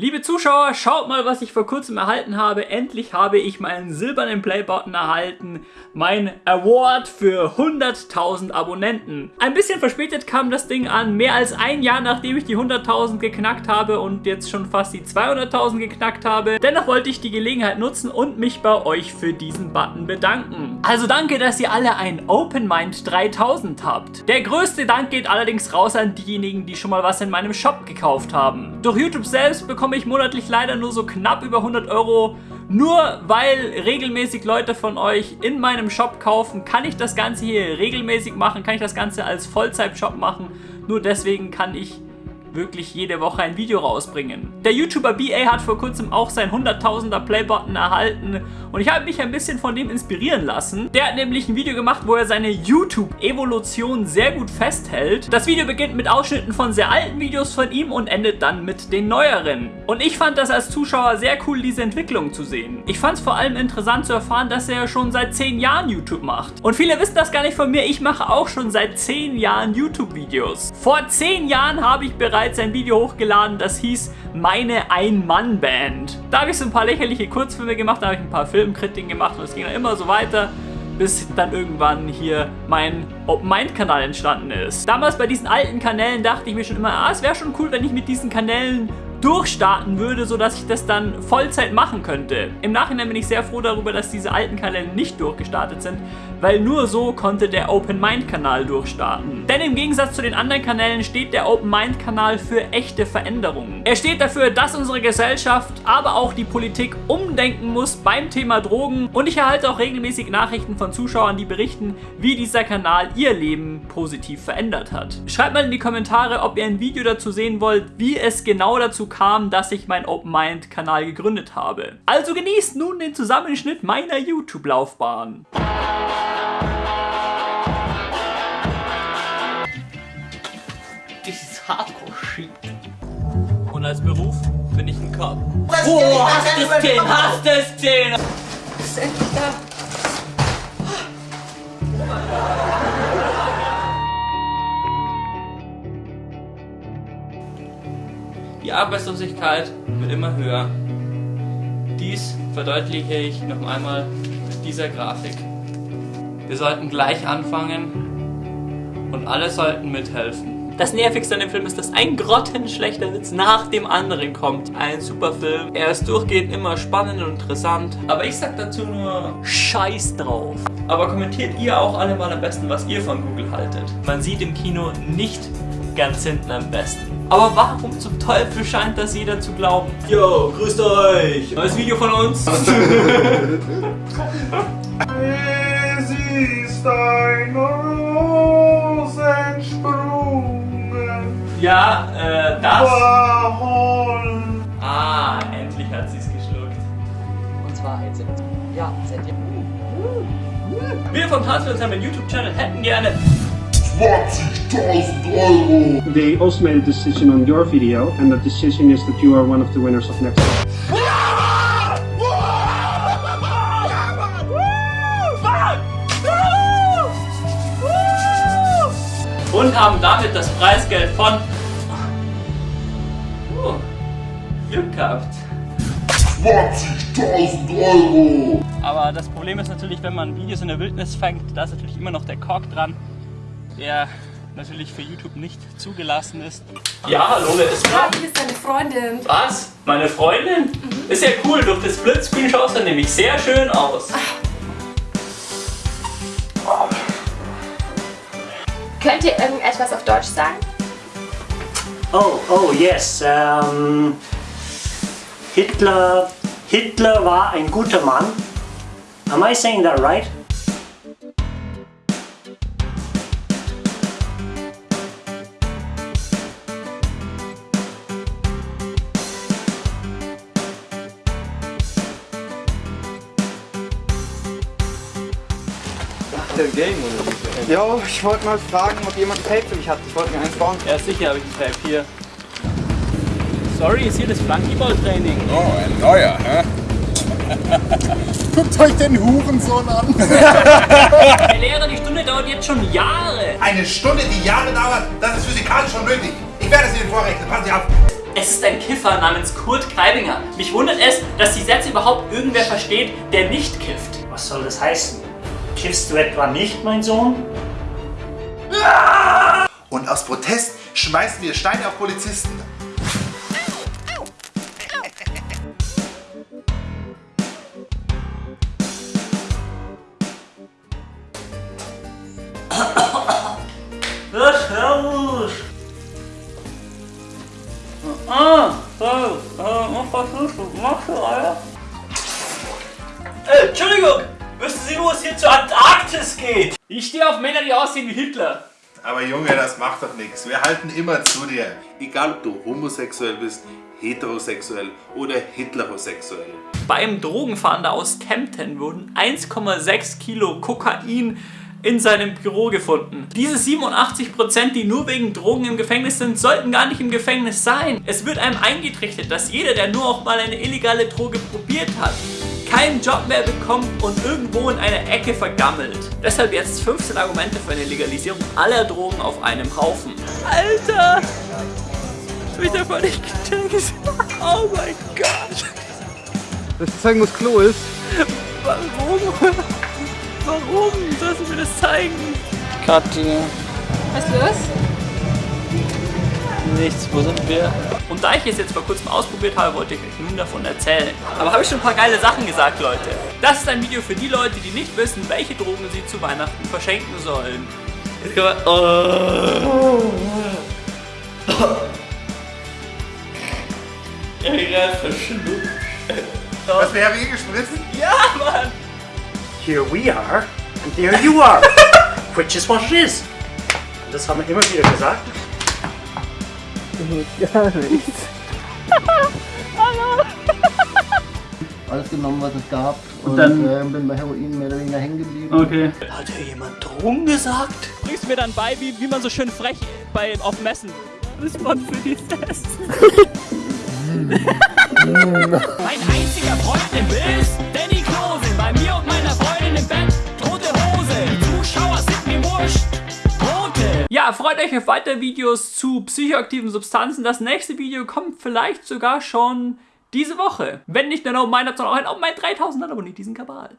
Liebe Zuschauer, schaut mal, was ich vor kurzem erhalten habe. Endlich habe ich meinen silbernen Playbutton erhalten. Mein Award für 100.000 Abonnenten. Ein bisschen verspätet kam das Ding an. Mehr als ein Jahr nachdem ich die 100.000 geknackt habe und jetzt schon fast die 200.000 geknackt habe. Dennoch wollte ich die Gelegenheit nutzen und mich bei euch für diesen Button bedanken. Also danke, dass ihr alle ein Open Mind 3000 habt. Der größte Dank geht allerdings raus an diejenigen, die schon mal was in meinem Shop gekauft haben. Durch YouTube selbst bekomme ich monatlich leider nur so knapp über 100 Euro. Nur weil regelmäßig Leute von euch in meinem Shop kaufen, kann ich das Ganze hier regelmäßig machen, kann ich das Ganze als Vollzeit-Shop machen. Nur deswegen kann ich wirklich jede Woche ein Video rausbringen. Der YouTuber BA hat vor kurzem auch sein 100.000er Playbutton erhalten und ich habe mich ein bisschen von dem inspirieren lassen. Der hat nämlich ein Video gemacht, wo er seine YouTube-Evolution sehr gut festhält. Das Video beginnt mit Ausschnitten von sehr alten Videos von ihm und endet dann mit den neueren. Und ich fand das als Zuschauer sehr cool, diese Entwicklung zu sehen. Ich fand es vor allem interessant zu erfahren, dass er schon seit 10 Jahren YouTube macht. Und viele wissen das gar nicht von mir, ich mache auch schon seit 10 Jahren YouTube-Videos. Vor 10 Jahren habe ich bereits bereits ein Video hochgeladen, das hieß Meine Ein-Mann-Band. Da habe ich so ein paar lächerliche Kurzfilme gemacht, da habe ich ein paar Filmkritiken gemacht und es ging dann immer so weiter bis dann irgendwann hier mein Open Mind Kanal entstanden ist. Damals bei diesen alten Kanälen dachte ich mir schon immer, ah, es wäre schon cool, wenn ich mit diesen Kanälen durchstarten würde, sodass ich das dann Vollzeit machen könnte. Im Nachhinein bin ich sehr froh darüber, dass diese alten Kanäle nicht durchgestartet sind, weil nur so konnte der Open Mind Kanal durchstarten. Denn im Gegensatz zu den anderen Kanälen steht der Open Mind Kanal für echte Veränderungen. Er steht dafür, dass unsere Gesellschaft, aber auch die Politik umdenken muss beim Thema Drogen und ich erhalte auch regelmäßig Nachrichten von Zuschauern, die berichten, wie dieser Kanal ihr Leben positiv verändert hat. Schreibt mal in die Kommentare, ob ihr ein Video dazu sehen wollt, wie es genau dazu kam, dass ich meinen Open Mind Kanal gegründet habe. Also genießt nun den Zusammenschnitt meiner YouTube-Laufbahn. This is Hardcore-Shit. Und als Beruf bin ich ein Cop. Oh, hast du Arbeitslosigkeit wird immer höher. Dies verdeutliche ich noch einmal mit dieser Grafik. Wir sollten gleich anfangen und alle sollten mithelfen. Das Nervigste an dem Film ist, dass ein grottenschlechter Witz nach dem anderen kommt. Ein super Film. Er ist durchgehend immer spannend und interessant. Aber ich sag dazu nur Scheiß drauf. Aber kommentiert ihr auch alle mal am besten, was ihr von Google haltet. Man sieht im Kino nicht ganz hinten am besten. Aber warum zum Teufel scheint das jeder zu glauben? Yo, grüßt euch! Neues Video von uns! es ist ein Rosensprungen. Ja, äh, das. Ah, endlich hat sie es geschluckt. Und zwar Cent. Ja, Cent. Wir von Tanzfilms haben einen YouTube-Channel, hätten gerne 20.000 Euro! They also made a decision on your video, and the decision is that you are one of the winners of next year. Und haben damit das Preisgeld von oh, Glück gehabt. 20.000 Euro! Aber das Problem ist natürlich, wenn man Videos in der Wildnis fängt, da ist natürlich immer noch der Kork dran der natürlich für YouTube nicht zugelassen ist. Ja, hallo, wer ist da? hier ist deine Freundin. Was? Meine Freundin? Mhm. Ist ja cool, durch das Splitscreen schaust du nämlich sehr schön aus. Könnt ihr irgendetwas auf Deutsch sagen? Oh, oh, yes. Um, Hitler, Hitler war ein guter Mann. Am I saying that right? Ein Game oder wie? Ja, ich wollte mal fragen, ob jemand ein Tape für mich hat. Ich wollte mir eins bauen. Ja, sicher habe ich ein Tape hier. Sorry, ist hier das Flankyball-Training. Oh, ein neuer, hä? Guckt euch den Hurensohn an! Der Lehrer, die Stunde dauert jetzt schon Jahre! Eine Stunde, die Jahre dauert, das ist physikalisch unmöglich. Ich werde es Ihnen vorrechnen, passen Sie auf! Es ist ein Kiffer namens Kurt Kreibinger. Mich wundert es, dass die Sätze überhaupt irgendwer versteht, der nicht kifft. Was soll das heißen? Kiffst du etwa nicht, mein Sohn? Und aus Protest schmeißen wir Steine auf Polizisten. Ja, servus. Ah, so, äh, was versuchst du? Machst du, Alter? Äh, Entschuldigung, wissen Sie, wo es hier zur Antarktis geht? Ich stehe auf Männer, die aussehen wie Hitler. Aber Junge, das macht doch nichts. Wir halten immer zu dir. Egal ob du homosexuell bist, heterosexuell oder hitlerosexuell. Beim Drogenfahnder aus Kempten wurden 1,6 Kilo Kokain in seinem Büro gefunden. Diese 87%, die nur wegen Drogen im Gefängnis sind, sollten gar nicht im Gefängnis sein. Es wird einem eingetrichtert, dass jeder, der nur auch mal eine illegale Droge probiert hat, keinen Job mehr bekommt und irgendwo in einer Ecke vergammelt. Deshalb jetzt 15 Argumente für eine Legalisierung aller Drogen auf einem Haufen. Alter! Ich hab voll nicht gecheckt. Oh mein Gott! Das zeigen, wo das Klo ist. Warum? Warum? Sollst du mir das zeigen? Kathi. Was ist los? Nichts, wo sind wir? Und da ich es jetzt vor kurzem ausprobiert habe, wollte ich euch nun davon erzählen. Aber habe ich schon ein paar geile Sachen gesagt, Leute. Das ist ein Video für die Leute, die nicht wissen, welche Drogen sie zu Weihnachten verschenken sollen. Jetzt kann man... Oh. Ich hab gerade verschluckt. Was wäre hier gespritzt? Ja, Mann! Here we are and there you are. Which is what it is. Das haben wir immer wieder gesagt. alles genommen, was es gab. Und, dann- äh, bin bei Heroin mehr oder weniger hängen geblieben. Okay. Hat ja jemand Drogen gesagt? Bringst mir dann bei, wie, wie man so schön frech bei, auf Messen. Das war für die Essen. mein einziger Freund im Bild Ja, freut euch auf weitere Videos zu psychoaktiven Substanzen. Das nächste Video kommt vielleicht sogar schon diese Woche. Wenn nicht, dann meint habt ihr auch einen auf meinen 3000 Abonnenten diesen Kabal.